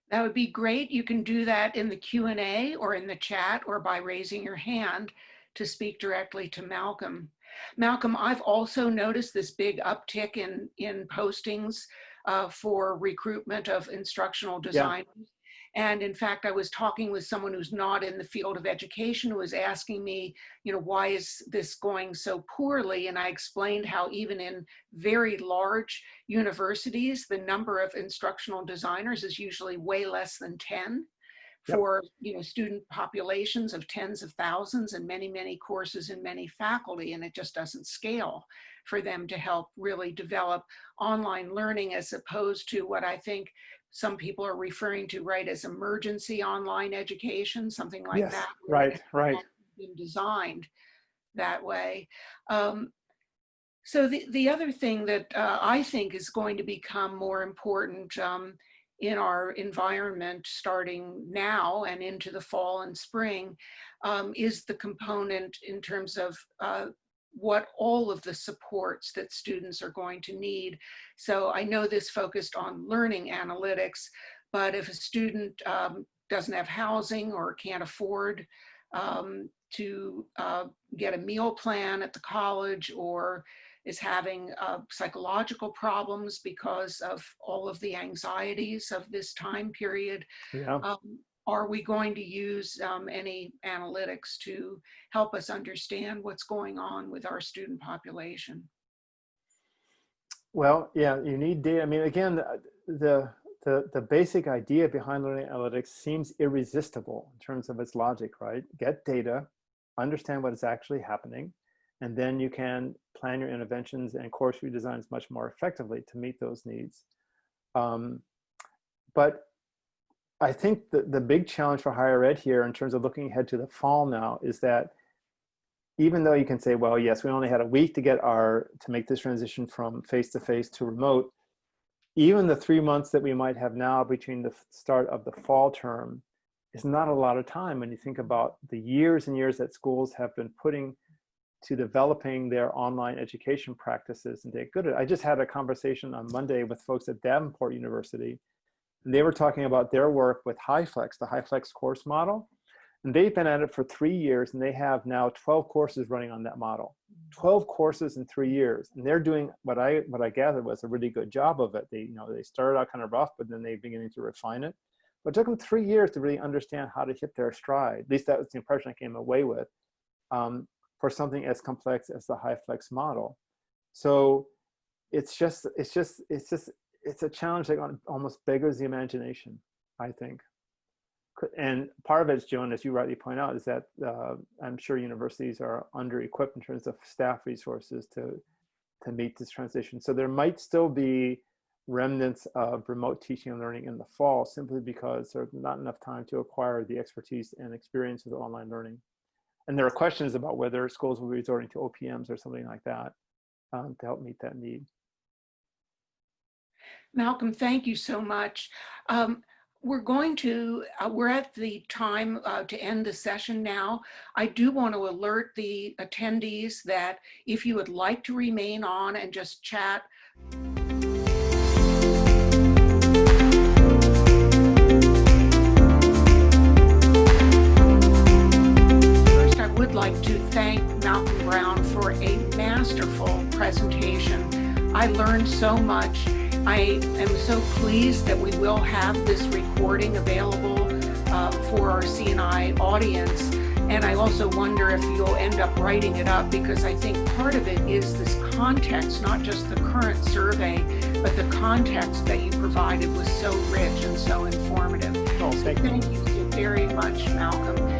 That would be great. You can do that in the Q&A or in the chat or by raising your hand to speak directly to Malcolm. Malcolm, I've also noticed this big uptick in, in postings uh, for recruitment of instructional designers. Yeah. And in fact, I was talking with someone who's not in the field of education who was asking me, you know, why is this going so poorly? And I explained how even in very large universities, the number of instructional designers is usually way less than 10 for you know student populations of tens of thousands and many many courses and many faculty and it just doesn't scale for them to help really develop online learning as opposed to what I think some people are referring to right as emergency online education, something like yes, that. Right, right. Been designed that way. Um, so the, the other thing that uh, I think is going to become more important um, in our environment starting now and into the fall and spring um, is the component in terms of uh, what all of the supports that students are going to need. So I know this focused on learning analytics, but if a student um, doesn't have housing or can't afford um, to uh, get a meal plan at the college or is having uh, psychological problems because of all of the anxieties of this time period, yeah. um, are we going to use um, any analytics to help us understand what's going on with our student population? Well, yeah, you need data. I mean, again, the, the, the, basic idea behind learning analytics seems irresistible in terms of its logic, right? Get data, understand what is actually happening, and then you can plan your interventions and course redesigns much more effectively to meet those needs. Um, but I think the, the big challenge for higher ed here in terms of looking ahead to the fall now is that even though you can say, well, yes, we only had a week to get our, to make this transition from face-to-face -to, -face to remote, even the three months that we might have now between the start of the fall term is not a lot of time when you think about the years and years that schools have been putting to developing their online education practices and get good at. I just had a conversation on Monday with folks at Davenport University and they were talking about their work with HyFlex, the HyFlex course model. And they've been at it for three years and they have now 12 courses running on that model. 12 courses in three years. And they're doing what I what I gathered was a really good job of it. They, you know, they started out kind of rough, but then they're beginning to refine it. But it took them three years to really understand how to hit their stride. At least that was the impression I came away with um, for something as complex as the HyFlex model. So it's just, it's just, it's just it's a challenge that almost beggars the imagination, I think. And part of it, Joan, as you rightly point out, is that uh, I'm sure universities are under-equipped in terms of staff resources to, to meet this transition. So there might still be remnants of remote teaching and learning in the fall simply because there's not enough time to acquire the expertise and experience of online learning. And there are questions about whether schools will be resorting to OPMs or something like that um, to help meet that need. Malcolm, thank you so much. Um, we're going to, uh, we're at the time uh, to end the session now. I do want to alert the attendees that if you would like to remain on and just chat, First, I would like to thank Malcolm Brown for a masterful presentation. I learned so much. I am so pleased that we will have this recording available uh, for our CNI audience. And I also wonder if you'll end up writing it up because I think part of it is this context, not just the current survey, but the context that you provided was so rich and so informative. Oh, thank you. Thank you very much, Malcolm.